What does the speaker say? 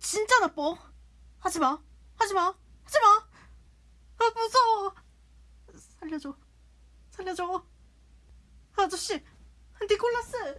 진짜 나빠. 하지 마. 하지 마. 하지 마. 아, 무서워. 살려줘. 살려줘. 아저씨, 아, 니콜라스.